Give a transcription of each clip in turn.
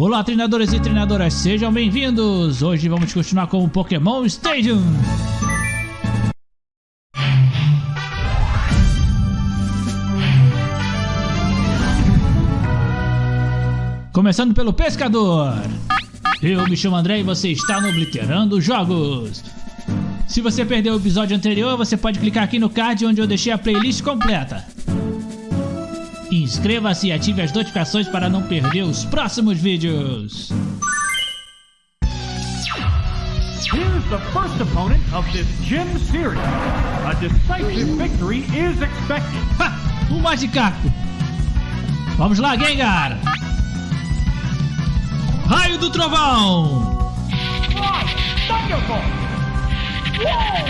Olá, treinadores e treinadoras, sejam bem-vindos! Hoje vamos continuar com o Pokémon Stadium. Começando pelo Pescador. Eu me chamo André e você está no Obliterando Jogos. Se você perdeu o episódio anterior, você pode clicar aqui no card onde eu deixei a playlist completa. Inscreva-se e ative as notificações para não perder os próximos vídeos. Here's the first opponent of this gym series. A decisive victory is expected. Ha! O Magikarp. Vamos lá, Gengar. Raio do Trovão. Right, Thunderbolt! Whoa,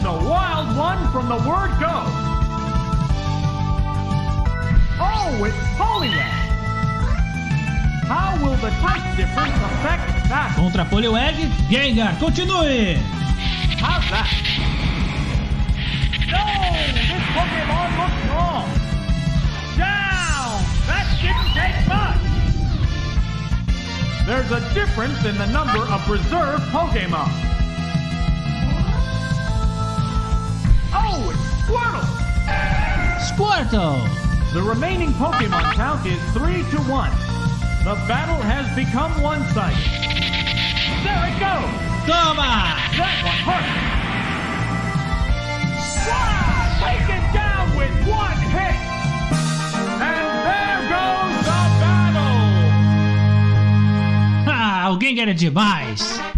is a wild one from the word go. Oh, it's Poliwag! How will the type difference affect that? Contra Poliwag, Gengar, continue. How's that? No! This Pokemon looks wrong! Down! That didn't take much! There's a difference in the number of reserve Pokemon. Squirtle! Squirtle. The remaining Pokemon count is 3 to 1. The battle has become one-sided. There it goes! Toma. That one hurt! Wow! Taken down with one hit! And there goes the battle! Ah, Gengar é demais.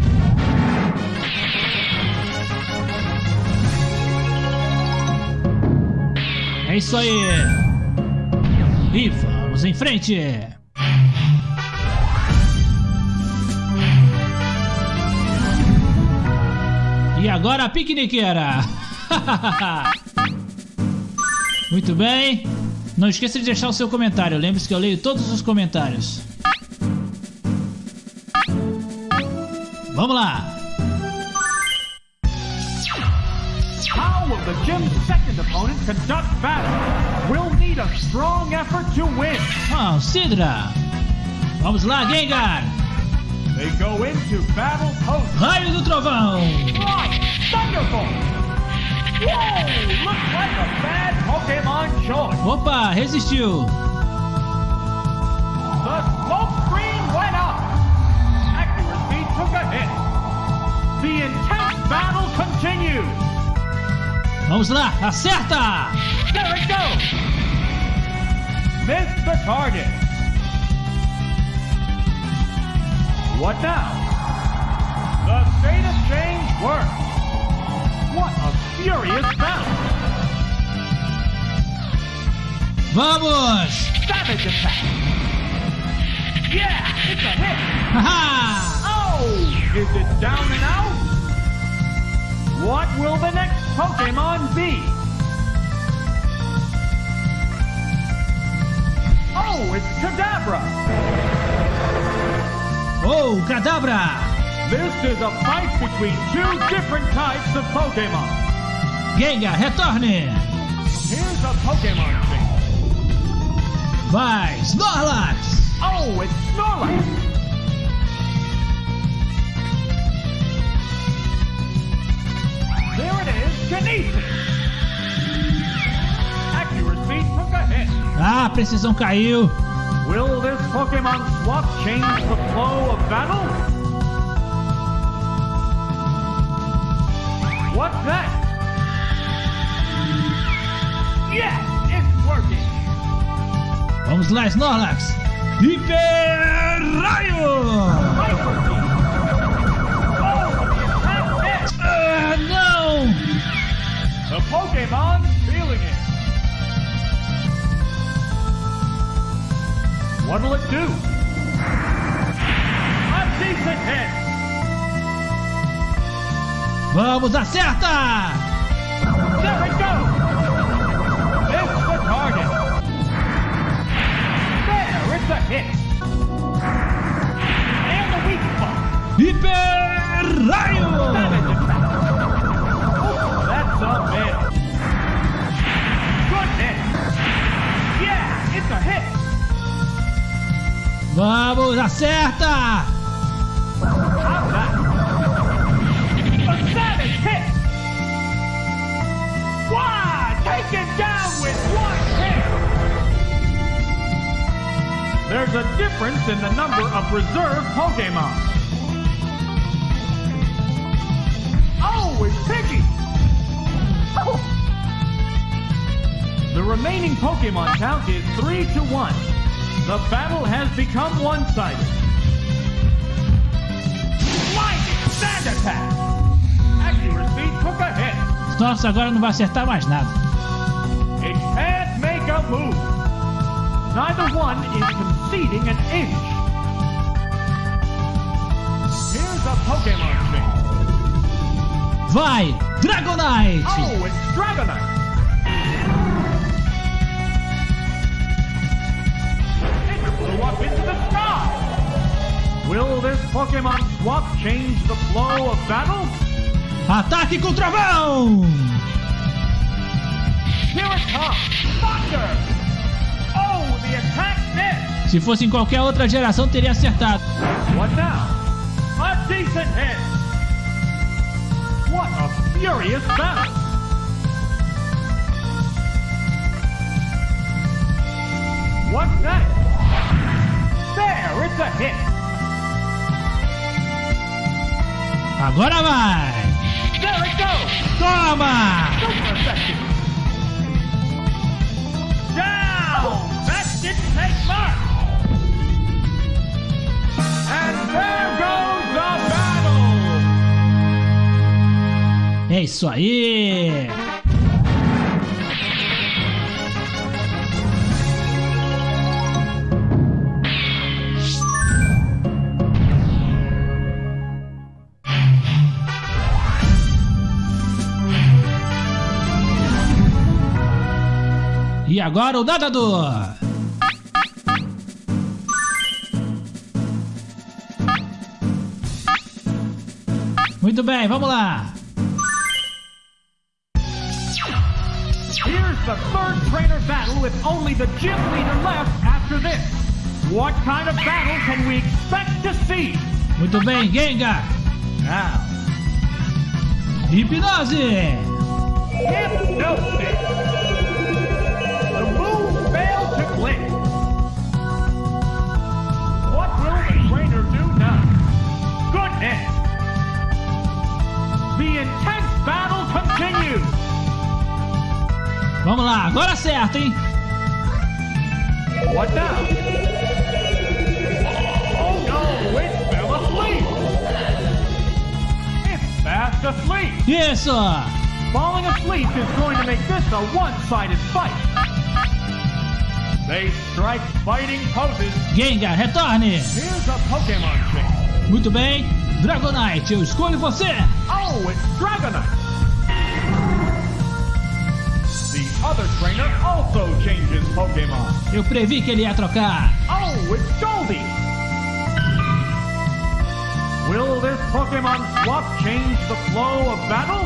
É isso aí. E vamos em frente. E agora a piqueniqueira. Muito bem. Não esqueça de deixar o seu comentário. Lembre-se que eu leio todos os comentários. Vamos lá. The gym's second opponent conduct battle? We'll need a strong effort to win. Oh, Seadra. Vamos lá, Gengar. They go into battle post. Raio do Trovão. Right! Thunderbolt! Whoa! Looks like a bad Pokemon choice. Opa, resistiu. The smoke screen went up. Accuracy took a hit. The intense battle continues. Vamos lá, acerta. There it goes. The target. What now? The state of change works. What a furious battle. Vamos. Savage attack. Yeah, it's a hit. Haha. Oh, is it down and out? What will the next Pokemon be? Oh, it's Kadabra. Oh, Kadabra. This is a fight between two different types of Pokemon. Gengar, retorne. Here's a Pokemon thing. Vai, Snorlax. Oh, it's Snorlax. Kinesis. Accuracy took a hit. Ah, precisão caiu. Will this Pokemon swap change the flow of battle? What's that? Yes, it's working. Vamos lá, Snorlax. Hiper Raio. Pokemon feeling it. What'll it do? A decent hit. Vamos, acerta. There it goes. Missed the target. There, it's a hit. And the weak spot. Hiper Raio. Savage attack. Oh, that's a miss. Acerta, eh. hit. Vamos, acerta! Hit. Eh. Take it down with one hit. There's a difference in the number of reserve Pokemon. Always oh. Remaining Pokemon count is 3 to 1. The battle has become one-sided. Lightning Sand Attack! Accuracy took a hit. Nossa, agora não vai acertar mais nada. It can't make a move. Neither one is conceding an inch. Here's a Pokemon change. Vai, Dragonite! Oh, it's Dragonite. Into the sky. Will this Pokemon swap change the flow of battle? Ataque com trovão! Here it comes! Thunder! Oh, the attack missed! Se fosse em qualquer outra geração, teria acertado. What now? A decent hit! What a furious battle! What's next? There, it's a hit! Agora vai! There it goes! Toma! Super effective! Down! That didn't take much! And there goes the battle! É isso aí! E agora o nadador! Muito bem, vamos lá! Here's the third trainer battle with only the gym leader left after this. What kind of battle can we expect to see? Muito bem, Gengar! Now, Hipnose! hypnosis. Intense battle continues. Vamos lá, agora acerta, hein? What now? Oh no, it fell asleep. It's fast asleep. Isso! Falling asleep is going to make this a one-sided fight. They strike fighting poses. Gengar, retorne! Here's a Pokemon change. Muito bem, Dragonite, eu escolho você! Oh, it's Dragonite. The other trainer also changes Pokemon. Eu previ que ele ia trocar! Oh, it's Goldie. Will this Pokemon swap change the flow of battle?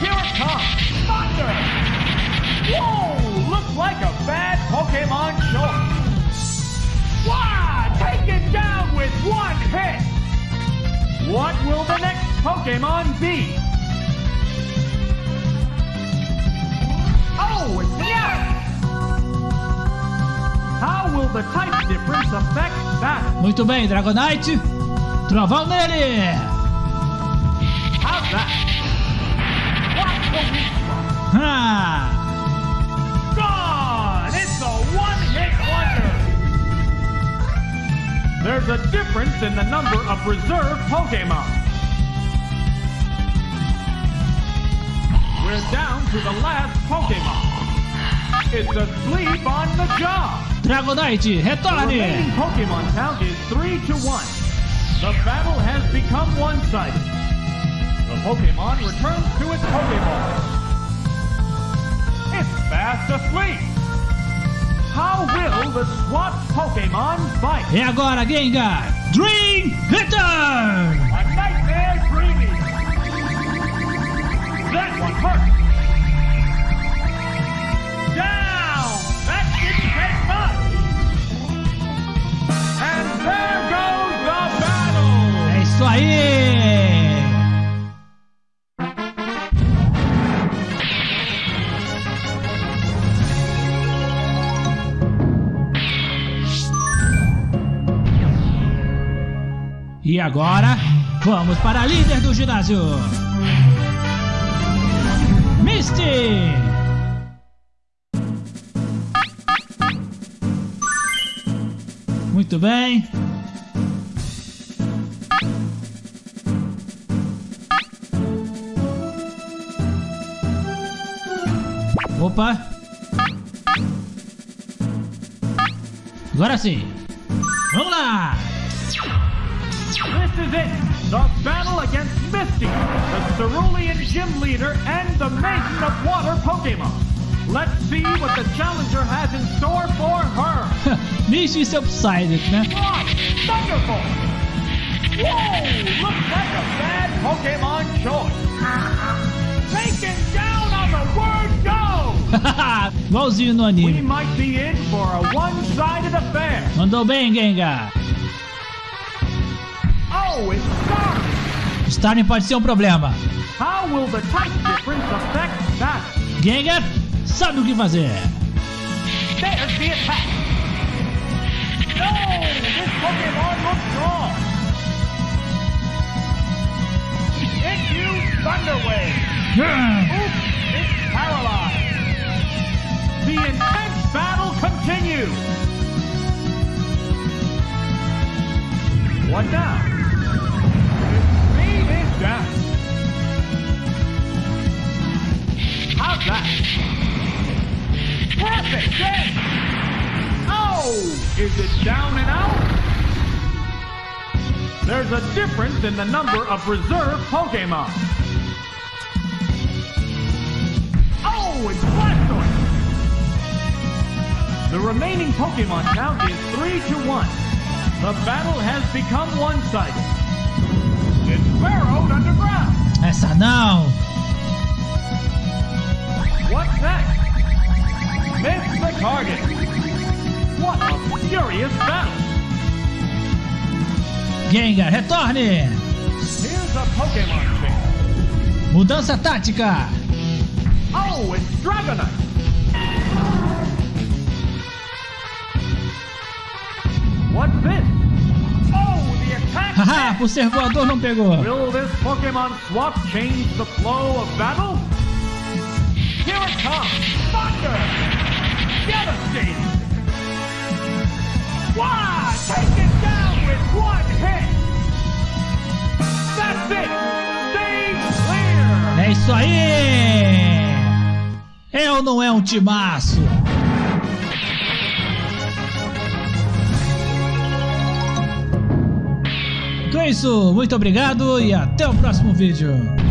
Here it comes! Thunder! Whoa! Looks like a bad Pokemon choice. Why? What will the next Pokemon be? Oh, it's Meowth! How will the type difference affect that? Muito bem, Dragonite! Trovão nele! How's that? The weak spot? Ah! There's a difference in the number of reserve Pokemon. We're down to the last Pokemon. It's asleep on the job. Dragonite, The remaining! Pokemon count is 3 to 1. The battle has become one-sided. The Pokemon returns to its Pokeball. It's fast asleep. How will the SWAT Pokemon fight? E agora, Gengar, Dream Return! A nightmare dreaming! That one hurt! Down! That didn't take much! And there goes the battle! É isso aí! Agora, vamos para a líder do ginásio. Misty! Muito bem. Opa! Agora sim! Vamos lá! This is it, the battle against Misty, the Cerulean Gym Leader and the Maiden of Water Pokemon. Let's see what the challenger has in store for her. Misty Psyduck, né? One, Thunderbolt! Whoa, looks like a bad Pokemon choice. Taken down on the word go! Igualzinho no We anime. might be in for a one-sided affair. Mandou bem, Gengar. Oh, it's! Starmie pode ser um problema. How will the type difference affect that? Gengar sabe o que fazer. There's the attack! No! This Pokemon looks wrong! It used Thunder Wave! Oops! It's paralyzed! The intense battle continues! What now? That? Perfect hit! Oh! Is it down and out? There's a difference in the number of reserve Pokemon. Oh, it's Blastoise! The remaining Pokemon count is 3 to 1. The battle has become one-sided. It's burrowed underground. Essa não. What's next? Miss the target. What a furious battle. Gengar, retorne. Here's a Pokemon thing. Mudança tática. Oh, it's Dragonite. What's this? Oh, the attack. Haha, por ser voador não pegou. Will this Pokemon swap change the flow of battle? Here it comes! Thunder! Devastating! Wow! Take it down with one hit! That's it! Stay clear! É isso aí. É ou não é um timaço? Então é isso, muito obrigado e até o próximo vídeo.